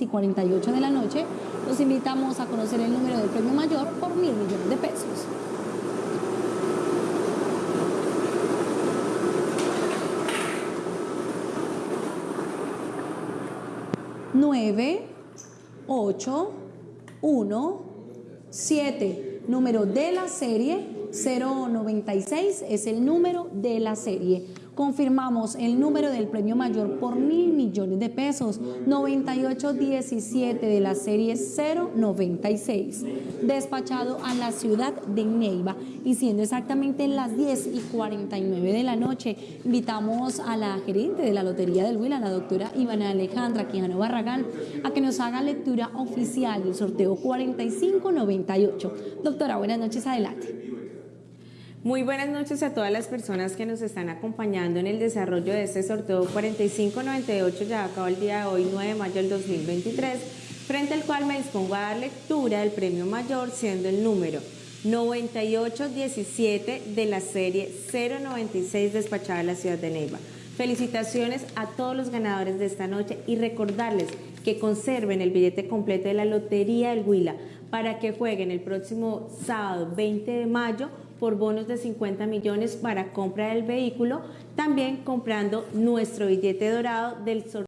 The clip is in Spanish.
y 48 de la noche, los invitamos a conocer el número del premio mayor por mil millones de pesos. Nueve, ocho, uno, siete. Número de la serie 096 es el número de la serie confirmamos el número del premio mayor por mil millones de pesos, 9817 de la serie 096, despachado a la ciudad de Neiva y siendo exactamente las 10 y 49 de la noche, invitamos a la gerente de la Lotería del Huila, la doctora Ivana Alejandra Quijano Barragán, a que nos haga lectura oficial del sorteo 4598. Doctora, buenas noches, adelante. Muy buenas noches a todas las personas que nos están acompañando en el desarrollo de este sorteo 4598, ya acabó el día de hoy, 9 de mayo del 2023, frente al cual me dispongo a dar lectura del premio mayor, siendo el número 9817 de la serie 096 despachada a la ciudad de Neiva. Felicitaciones a todos los ganadores de esta noche y recordarles que conserven el billete completo de la Lotería del Huila para que jueguen el próximo sábado 20 de mayo por bonos de 50 millones para compra del vehículo, también comprando nuestro billete dorado del sorteo.